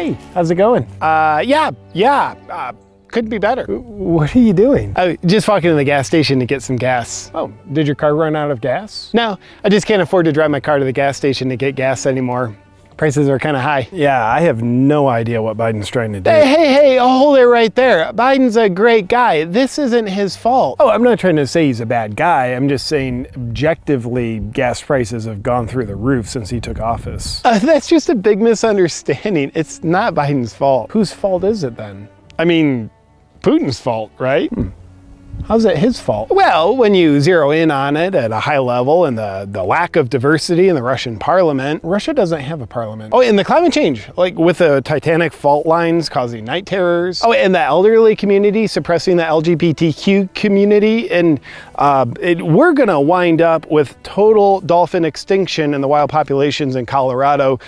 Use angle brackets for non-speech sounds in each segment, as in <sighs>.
Hey, how's it going? Uh, yeah, yeah, uh, could be better. What are you doing? Uh, just walking to the gas station to get some gas. Oh, did your car run out of gas? No, I just can't afford to drive my car to the gas station to get gas anymore. Prices are kind of high. Yeah, I have no idea what Biden's trying to do. Hey, hey, hey, hold it right there. Biden's a great guy. This isn't his fault. Oh, I'm not trying to say he's a bad guy. I'm just saying objectively gas prices have gone through the roof since he took office. Uh, that's just a big misunderstanding. It's not Biden's fault. Whose fault is it then? I mean, Putin's fault, right? Hmm. How's it his fault? Well, when you zero in on it at a high level and the, the lack of diversity in the Russian parliament. Russia doesn't have a parliament. Oh, and the climate change, like with the Titanic fault lines causing night terrors. Oh, and the elderly community suppressing the LGBTQ community. And uh, it, we're gonna wind up with total dolphin extinction in the wild populations in Colorado.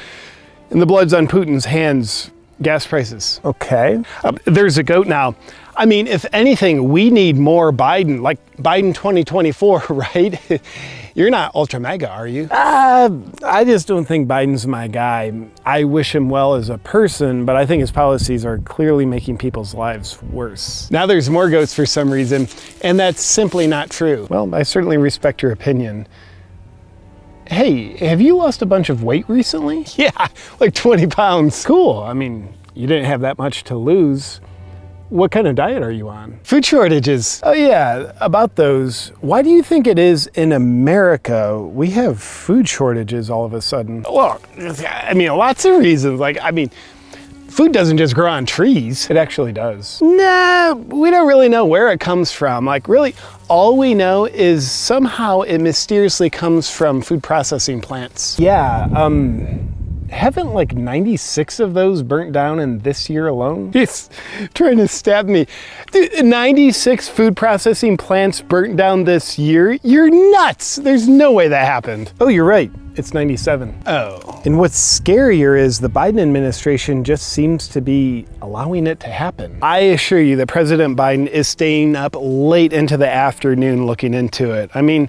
And the blood's on Putin's hands, gas prices. Okay. Uh, there's a goat now. I mean, if anything, we need more Biden, like Biden 2024, <laughs> right? You're not ultra MAGA, are you? Uh, I just don't think Biden's my guy. I wish him well as a person, but I think his policies are clearly making people's lives worse. Now there's more goats for some reason, and that's simply not true. Well, I certainly respect your opinion. Hey, have you lost a bunch of weight recently? <laughs> Yeah, like 20 pounds. Cool. I mean, you didn't have that much to lose. What kind of diet are you on? Food shortages. Oh yeah, about those. Why do you think it is in America we have food shortages all of a sudden? Well, I mean, lots of reasons. Like, I mean, food doesn't just grow on trees. It actually does. Nah, we don't really know where it comes from. Like, really, all we know is somehow it mysteriously comes from food processing plants. Yeah, um, haven't like 96 of those burnt down in this year alone? He's trying to stab me. Dude, 96 food processing plants burnt down this year? You're nuts! There's no way that happened. Oh, you're right. It's 97. Oh. And what's scarier is the Biden administration just seems to be allowing it to happen. I assure you that President Biden is staying up late into the afternoon looking into it. I mean,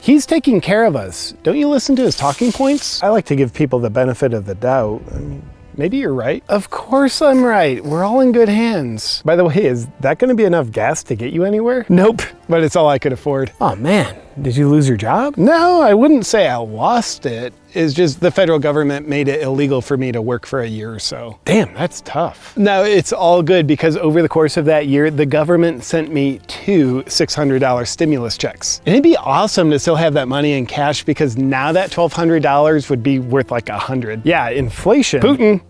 He's taking care of us. Don't you listen to his talking points? I like to give people the benefit of the doubt. I mean, maybe you're right. Of course I'm right. We're all in good hands. By the way, is that going to be enough gas to get you anywhere? Nope, but it's all I could afford. Oh man, did you lose your job? No, I wouldn't say I lost it. It's just the federal government made it illegal for me to work for a year or so. Damn, that's tough. No, it's all good because over the course of that year, the government sent me two $600 stimulus checks. And it'd be awesome to still have that money in cash because now that $1,200 would be worth like a hundred. Yeah, inflation. Putin.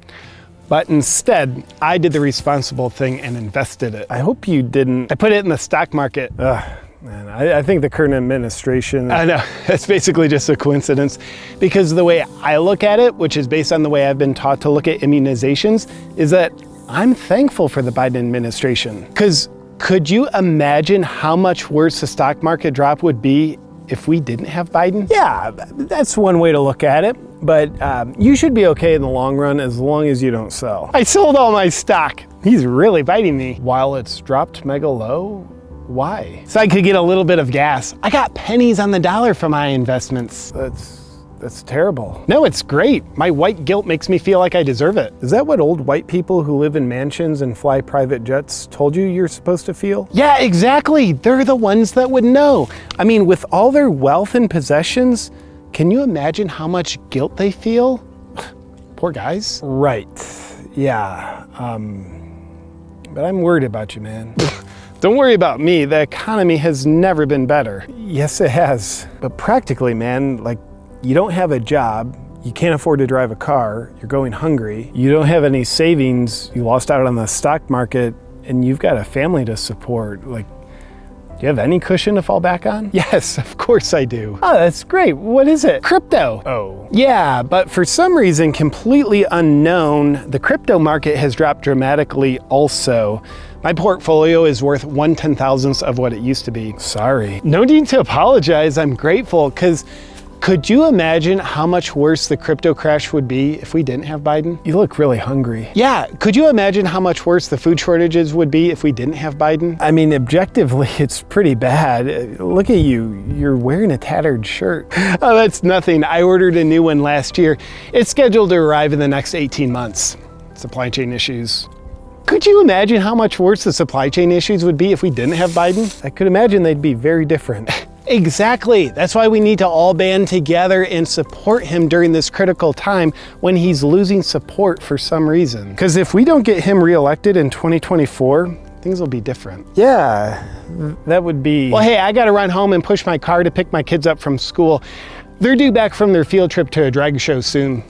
But instead, I did the responsible thing and invested it. I hope you didn't. I put it in the stock market. Ugh. Man, I, I, think the current administration. I know, <laughs> it's basically just a coincidence because the way I look at it, which is based on the way I've been taught to look at immunizations, is that I'm thankful for the Biden administration. Because could you imagine how much worse the stock market drop would be if we didn't have Biden? Yeah, that's one way to look at it. But um, you should be okay in the long run as long as you don't sell. I sold all my stock. He's really biting me. While it's dropped mega low, why? So I could get a little bit of gas. I got pennies on the dollar for my investments. That's that's terrible. No, it's great. My white guilt makes me feel like I deserve it. Is that what old white people who live in mansions and fly private jets told you you're supposed to feel? Yeah, exactly. They're the ones that would know. I mean, with all their wealth and possessions, can you imagine how much guilt they feel? <sighs> Poor guys. Right. Yeah. Um, but I'm worried about you, man. Don't worry about me, the economy has never been better. Yes, it has. But practically, man, like, you don't have a job, you can't afford to drive a car, you're going hungry, you don't have any savings, you lost out on the stock market, and you've got a family to support. Like, do you have any cushion to fall back on? Yes, <laughs> of course I do. Oh, that's great. What is it? Crypto. Oh. Yeah, but for some reason completely unknown, the crypto market has dropped dramatically also. My portfolio is worth one ten thousandths of what it used to be. Sorry. No need to apologize. I'm grateful because could you imagine how much worse the crypto crash would be if we didn't have Biden? You look really hungry. Yeah, could you imagine how much worse the food shortages would be if we didn't have Biden? I mean, objectively, <laughs> it's pretty bad. Look at you, you're wearing a tattered shirt. <laughs> Oh, that's nothing. I ordered a new one last year. It's scheduled to arrive in the next 18 months. supply chain issues. Could you imagine how much worse the supply chain issues would be if we didn't have Biden? I could imagine they'd be very different. <laughs> Exactly. That's why we need to all band together and support him during this critical time when he's losing support for some reason. Because if we don't get him reelected in 2024, things will be different. Yeah, that would be. Well, hey, I got to run home and push my car to pick my kids up from school. They're due back from their field trip to a drag show soon.